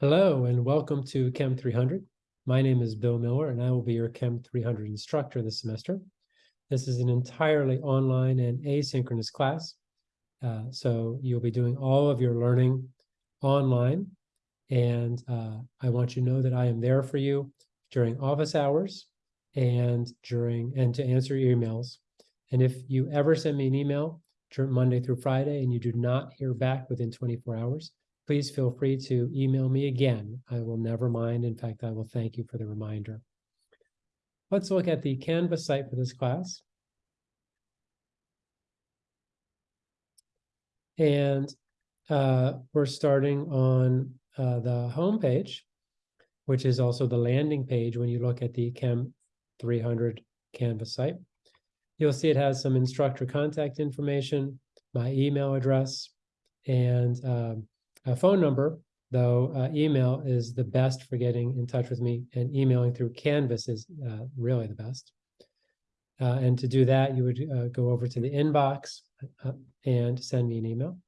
Hello and welcome to Chem 300. My name is Bill Miller and I will be your Chem 300 instructor this semester. This is an entirely online and asynchronous class. Uh, so you'll be doing all of your learning online. And uh, I want you to know that I am there for you during office hours and during and to answer your emails. And if you ever send me an email during Monday through Friday and you do not hear back within 24 hours, please feel free to email me again. I will never mind. In fact, I will thank you for the reminder. Let's look at the Canvas site for this class. And uh, we're starting on uh, the home page, which is also the landing page when you look at the Chem 300 Canvas site. You'll see it has some instructor contact information, my email address, and um, a phone number, though uh, email is the best for getting in touch with me, and emailing through Canvas is uh, really the best. Uh, and to do that, you would uh, go over to the inbox uh, and send me an email.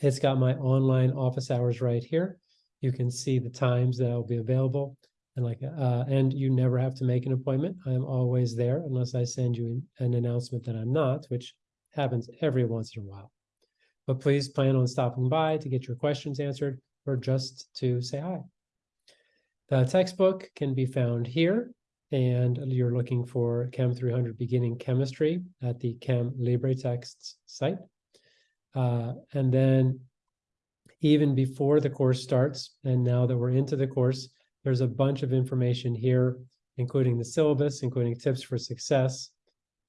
It's got my online office hours right here. You can see the times that I'll be available. And like, uh, and you never have to make an appointment. I'm always there unless I send you an announcement that I'm not, which happens every once in a while. But please plan on stopping by to get your questions answered or just to say hi. The textbook can be found here and you're looking for Chem 300 Beginning Chemistry at the Chem LibreTexts site. Uh, and then even before the course starts, and now that we're into the course, there's a bunch of information here, including the syllabus, including tips for success,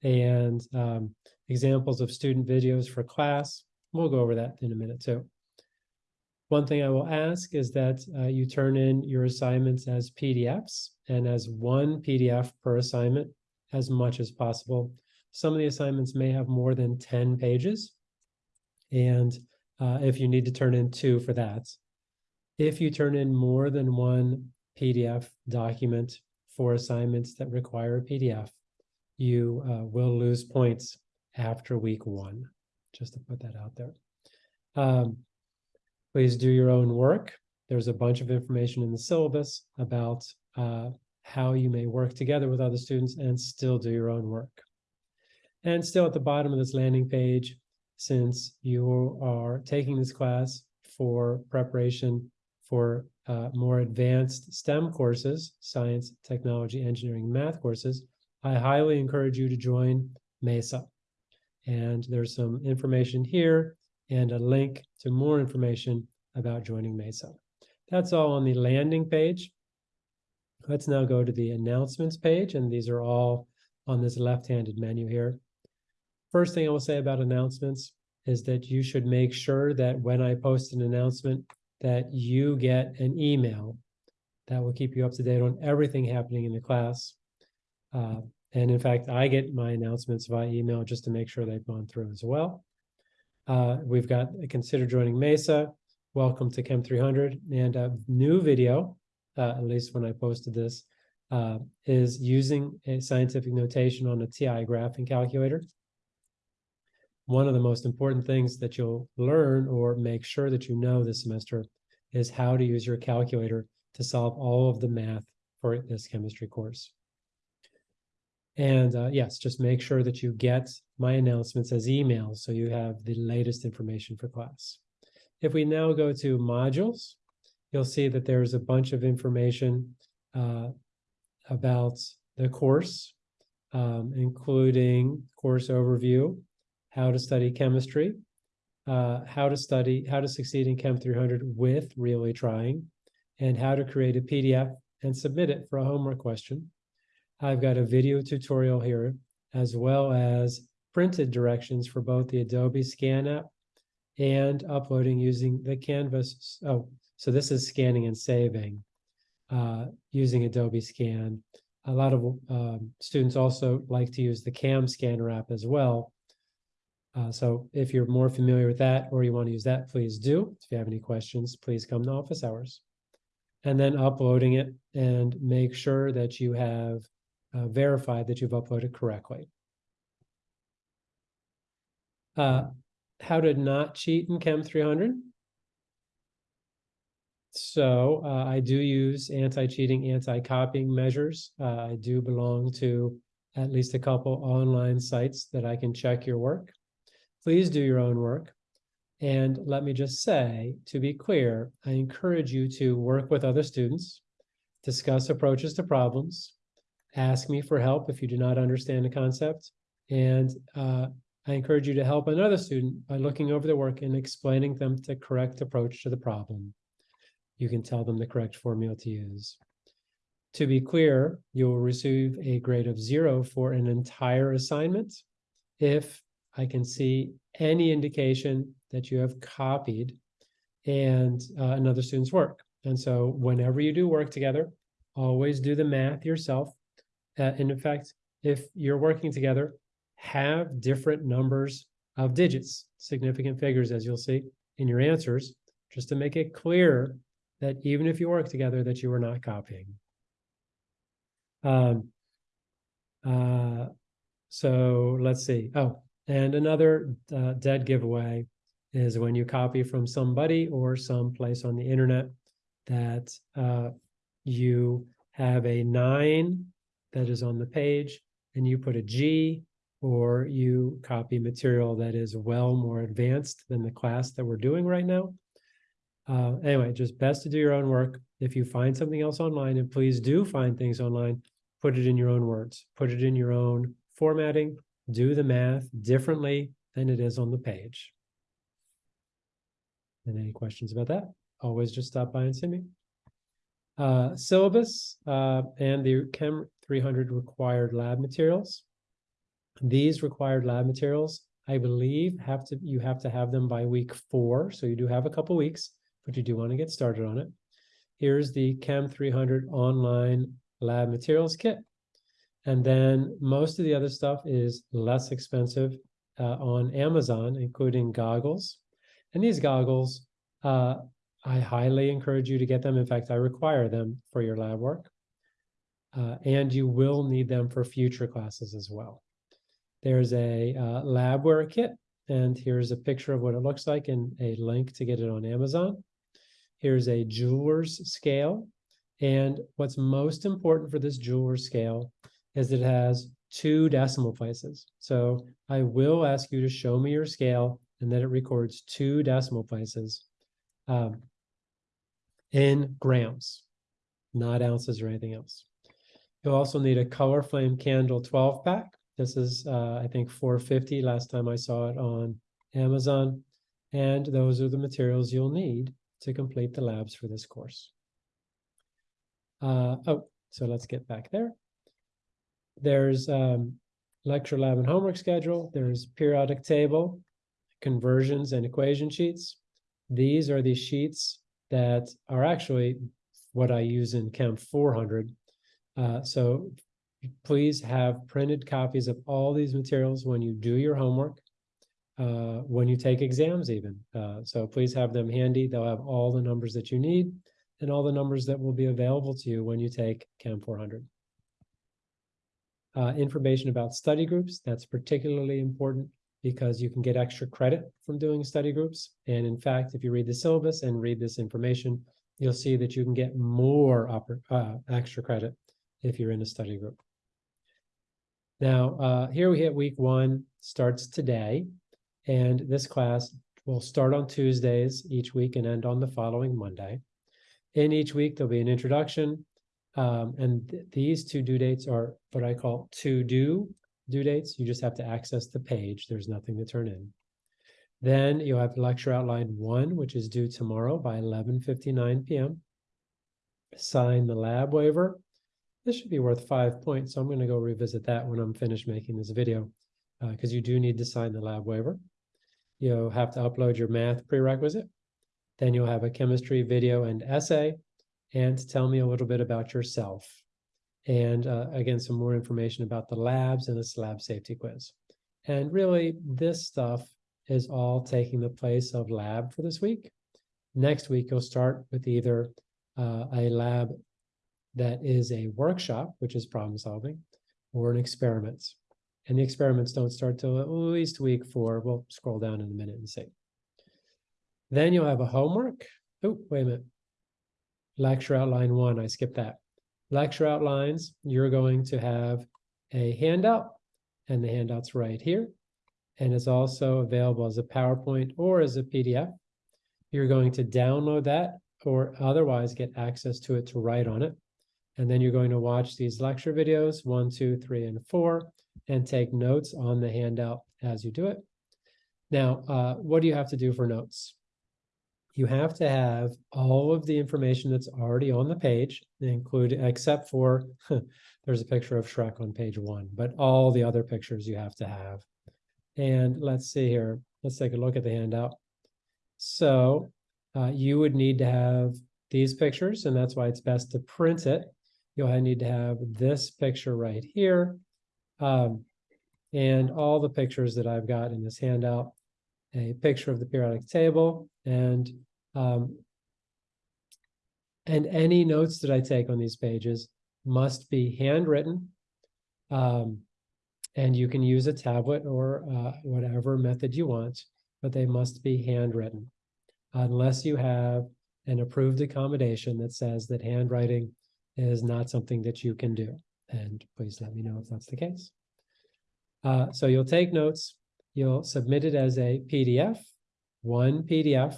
and um, examples of student videos for class. We'll go over that in a minute too. One thing I will ask is that uh, you turn in your assignments as PDFs and as one PDF per assignment as much as possible. Some of the assignments may have more than 10 pages. And uh, if you need to turn in two for that. If you turn in more than one PDF document for assignments that require a PDF, you uh, will lose points after week one, just to put that out there. Um, Please do your own work. There's a bunch of information in the syllabus about uh, how you may work together with other students and still do your own work. And still at the bottom of this landing page, since you are taking this class for preparation for uh, more advanced STEM courses, science, technology, engineering, math courses, I highly encourage you to join MESA. And there's some information here and a link to more information about joining MESA. That's all on the landing page. Let's now go to the announcements page, and these are all on this left-handed menu here. First thing I will say about announcements is that you should make sure that when I post an announcement that you get an email that will keep you up to date on everything happening in the class. Uh, and in fact, I get my announcements via email just to make sure they've gone through as well. Uh, we've got consider joining Mesa. Welcome to Chem 300 and a new video, uh, at least when I posted this, uh, is using a scientific notation on a TI graphing calculator. One of the most important things that you'll learn or make sure that you know this semester is how to use your calculator to solve all of the math for this chemistry course. And uh, yes, just make sure that you get my announcements as emails so you have the latest information for class. If we now go to modules, you'll see that there's a bunch of information uh, about the course, um, including course overview, how to study chemistry, uh, how to study, how to succeed in Chem 300 with really trying, and how to create a PDF and submit it for a homework question. I've got a video tutorial here, as well as printed directions for both the Adobe Scan app and uploading using the Canvas. Oh, so this is scanning and saving uh, using Adobe Scan. A lot of um, students also like to use the CamScanner app as well. Uh, so if you're more familiar with that or you want to use that, please do. If you have any questions, please come to office hours. And then uploading it and make sure that you have uh, verify that you've uploaded correctly. Uh, how to not cheat in Chem 300. so uh, I do use anti-cheating, anti-copying measures. Uh, I do belong to at least a couple online sites that I can check your work. Please do your own work. And let me just say, to be clear, I encourage you to work with other students, discuss approaches to problems, ask me for help if you do not understand a concept, and uh, I encourage you to help another student by looking over their work and explaining them the correct approach to the problem. You can tell them the correct formula to use. To be clear, you will receive a grade of zero for an entire assignment if I can see any indication that you have copied and uh, another student's work. And so whenever you do work together, always do the math yourself. Uh, and in fact, if you're working together, have different numbers of digits, significant figures, as you'll see in your answers, just to make it clear that even if you work together, that you are not copying. Um, uh, so let's see. Oh, and another uh, dead giveaway is when you copy from somebody or some place on the internet that uh, you have a nine that is on the page and you put a G or you copy material that is well more advanced than the class that we're doing right now. Uh, anyway, just best to do your own work. If you find something else online, and please do find things online, put it in your own words, put it in your own formatting, do the math differently than it is on the page. And any questions about that? Always just stop by and see me. Uh, syllabus uh, and the Chem 300 required lab materials. These required lab materials, I believe, have to you have to have them by week four. So you do have a couple weeks, but you do want to get started on it. Here's the Chem 300 online lab materials kit. And then most of the other stuff is less expensive uh, on Amazon, including goggles. And these goggles, uh, I highly encourage you to get them. In fact, I require them for your lab work. Uh, and you will need them for future classes as well. There's a uh, labware kit, and here's a picture of what it looks like and a link to get it on Amazon. Here's a jeweler's scale. And what's most important for this jeweler's scale is it has two decimal places. So I will ask you to show me your scale and then it records two decimal places um, in grams, not ounces or anything else. You'll also need a color flame candle 12 pack this is, uh, I think, 450 last time I saw it on Amazon. And those are the materials you'll need to complete the labs for this course. Uh, oh, so let's get back there. There's um, lecture lab and homework schedule. There's periodic table, conversions and equation sheets. These are the sheets that are actually what I use in Chem 400. Uh, so please have printed copies of all these materials when you do your homework, uh, when you take exams even. Uh, so please have them handy. They'll have all the numbers that you need and all the numbers that will be available to you when you take Chem 400. Uh, information about study groups, that's particularly important because you can get extra credit from doing study groups. And in fact, if you read the syllabus and read this information, you'll see that you can get more uh, extra credit if you're in a study group. Now, uh, here we hit week one, starts today, and this class will start on Tuesdays each week and end on the following Monday. In each week, there'll be an introduction, um, and th these two due dates are what I call to-do due dates. You just have to access the page. There's nothing to turn in. Then you'll have lecture outline one, which is due tomorrow by 11.59 p.m. Sign the lab waiver this should be worth five points, so I'm going to go revisit that when I'm finished making this video, because uh, you do need to sign the lab waiver. You'll have to upload your math prerequisite. Then you'll have a chemistry video and essay, and tell me a little bit about yourself. And uh, again, some more information about the labs and this lab safety quiz. And really, this stuff is all taking the place of lab for this week. Next week, you'll start with either uh, a lab that is a workshop, which is problem solving, or an experiment. And the experiments don't start till at least week four. We'll scroll down in a minute and see. Then you'll have a homework. Oh, wait a minute. lecture outline one, I skipped that. Lecture outlines, you're going to have a handout, and the handout's right here. And it's also available as a PowerPoint or as a PDF. You're going to download that or otherwise get access to it to write on it. And then you're going to watch these lecture videos, one, two, three, and four, and take notes on the handout as you do it. Now, uh, what do you have to do for notes? You have to have all of the information that's already on the page, include except for there's a picture of Shrek on page one, but all the other pictures you have to have. And let's see here. Let's take a look at the handout. So uh, you would need to have these pictures, and that's why it's best to print it. You'll need to have this picture right here. Um, and all the pictures that I've got in this handout, a picture of the periodic table, and um, and any notes that I take on these pages must be handwritten. Um, and you can use a tablet or uh, whatever method you want, but they must be handwritten unless you have an approved accommodation that says that handwriting is not something that you can do. And please let me know if that's the case. Uh, so you'll take notes, you'll submit it as a PDF, one PDF.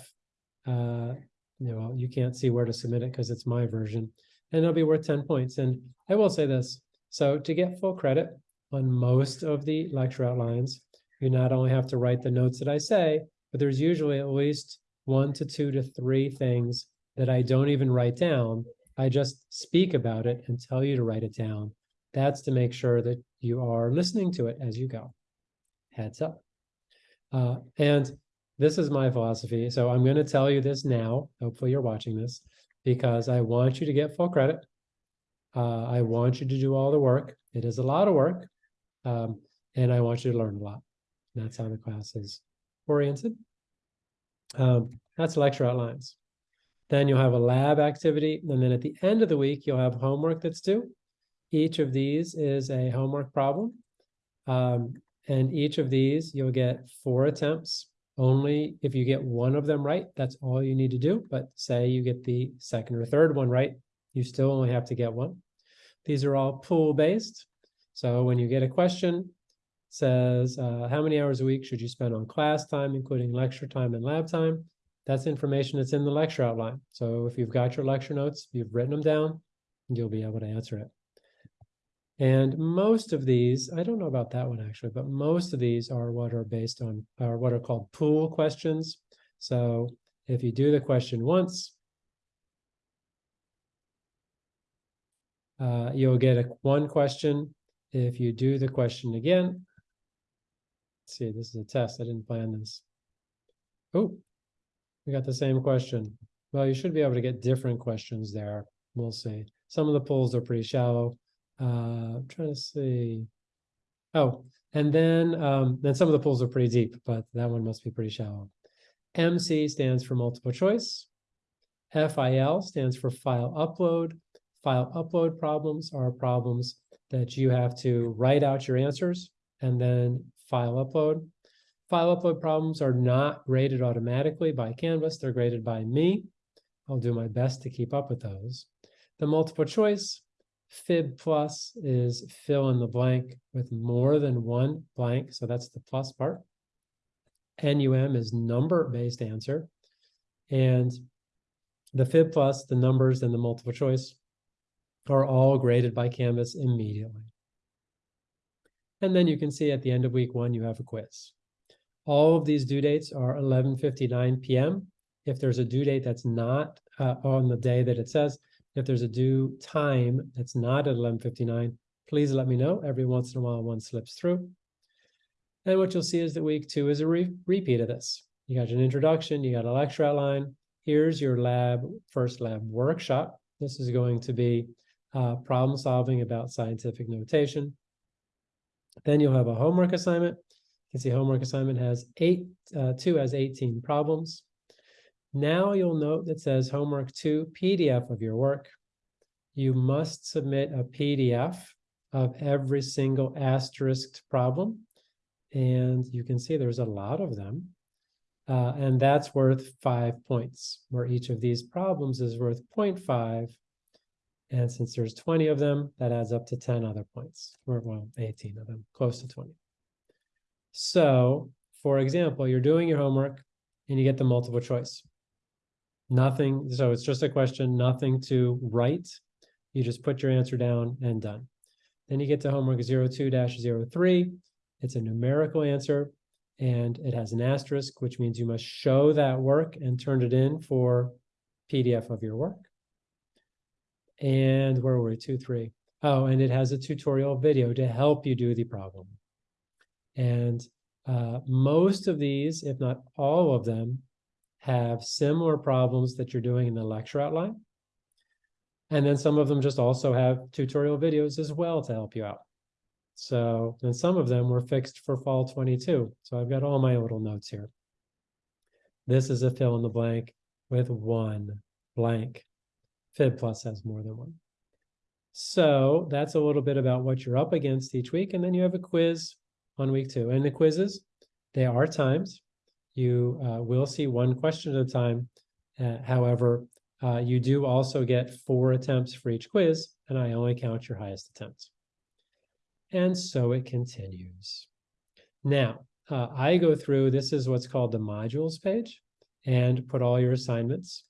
Uh, you know, you can't see where to submit it because it's my version, and it'll be worth 10 points. And I will say this, so to get full credit on most of the lecture outlines, you not only have to write the notes that I say, but there's usually at least one to two to three things that I don't even write down. I just speak about it and tell you to write it down. That's to make sure that you are listening to it as you go. Heads up. Uh, and this is my philosophy. So I'm going to tell you this now. Hopefully you're watching this because I want you to get full credit. Uh, I want you to do all the work. It is a lot of work. Um, and I want you to learn a lot. And that's how the class is oriented. Um, that's lecture outlines. Then you'll have a lab activity. And then at the end of the week, you'll have homework that's due. Each of these is a homework problem. Um, and each of these, you'll get four attempts. Only if you get one of them right, that's all you need to do. But say you get the second or third one right, you still only have to get one. These are all pool-based. So when you get a question, says, uh, how many hours a week should you spend on class time, including lecture time and lab time? That's information that's in the lecture outline. So if you've got your lecture notes, you've written them down, you'll be able to answer it. And most of these, I don't know about that one actually, but most of these are what are based on, are what are called pool questions. So if you do the question once, uh, you'll get a one question. If you do the question again, see, this is a test. I didn't plan this. Oh, we got the same question. Well, you should be able to get different questions there. We'll see. Some of the polls are pretty shallow. Uh, I'm trying to see. Oh, and then um, then some of the polls are pretty deep, but that one must be pretty shallow. MC stands for multiple choice. FIL stands for file upload. File upload problems are problems that you have to write out your answers and then file upload. File upload problems are not graded automatically by Canvas. They're graded by me. I'll do my best to keep up with those. The multiple choice Fib plus is fill in the blank with more than one blank, so that's the plus part. NUM is number-based answer. And the Fib plus, the numbers, and the multiple choice are all graded by Canvas immediately. And then you can see at the end of week one, you have a quiz. All of these due dates are 11.59 p.m. If there's a due date that's not uh, on the day that it says, if there's a due time that's not at 11.59, please let me know. Every once in a while, one slips through. And what you'll see is that week two is a re repeat of this. You got an introduction, you got a lecture outline. Here's your lab, first lab workshop. This is going to be uh, problem solving about scientific notation. Then you'll have a homework assignment. You can see homework assignment has eight, uh, two has 18 problems. Now you'll note that says homework two, PDF of your work. You must submit a PDF of every single asterisked problem. And you can see there's a lot of them. Uh, and that's worth five points, where each of these problems is worth 0.5. And since there's 20 of them, that adds up to 10 other points, or well, 18 of them, close to 20. So, for example, you're doing your homework and you get the multiple choice. Nothing, so it's just a question, nothing to write. You just put your answer down and done. Then you get to homework 02-03. It's a numerical answer and it has an asterisk, which means you must show that work and turn it in for PDF of your work. And where were we? Two, three. Oh, and it has a tutorial video to help you do the problem. And uh, most of these, if not all of them, have similar problems that you're doing in the lecture outline. And then some of them just also have tutorial videos as well to help you out. So, and some of them were fixed for fall 22. So I've got all my little notes here. This is a fill in the blank with one blank. Fib Plus has more than one. So that's a little bit about what you're up against each week. And then you have a quiz on week two. And the quizzes, they are times. You uh, will see one question at a time. Uh, however, uh, you do also get four attempts for each quiz, and I only count your highest attempts. And so it continues. Now, uh, I go through, this is what's called the modules page, and put all your assignments.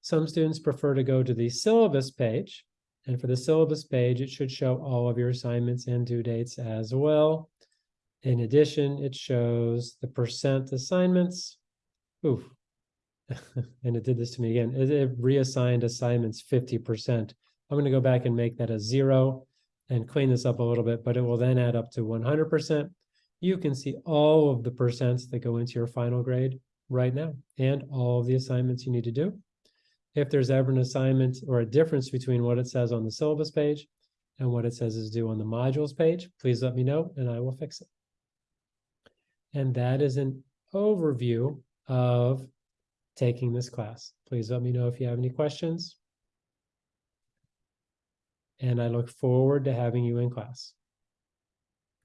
Some students prefer to go to the syllabus page, and for the syllabus page, it should show all of your assignments and due dates as well. In addition, it shows the percent assignments. Oof. and it did this to me again. It, it reassigned assignments 50%. I'm going to go back and make that a zero and clean this up a little bit, but it will then add up to 100%. You can see all of the percents that go into your final grade right now and all of the assignments you need to do. If there's ever an assignment or a difference between what it says on the syllabus page and what it says is due on the modules page, please let me know and I will fix it. And that is an overview of taking this class. Please let me know if you have any questions. And I look forward to having you in class.